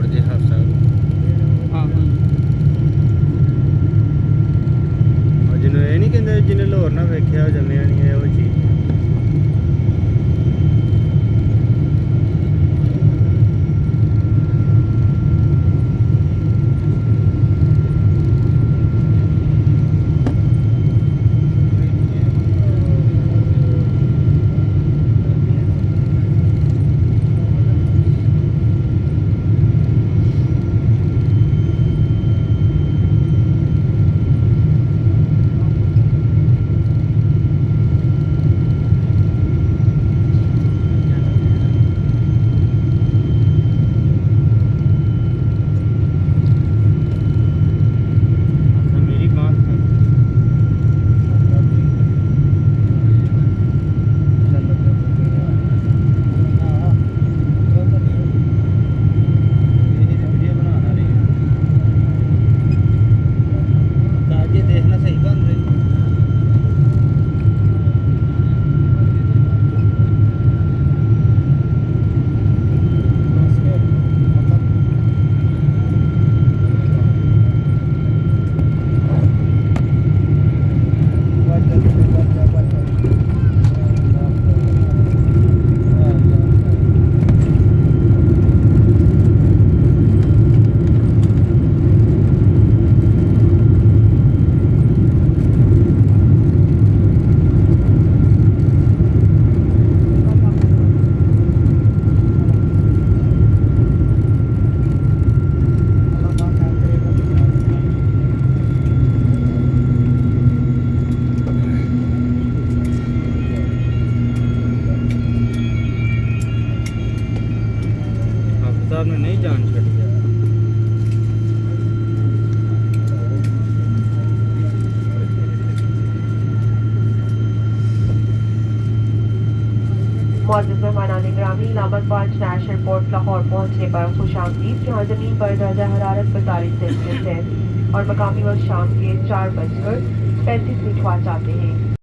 Lord, they have some अफ्तार ने नहीं जान पोर्ट लाहौर पहुँचने पर खुश जहाँ ज़मीन पर दर्जा हरारत पैंतालीस सेल्सियस है और मकामी वक्त शाम के चार बजकर पैंतीस मिनट हुआ जाते हैं।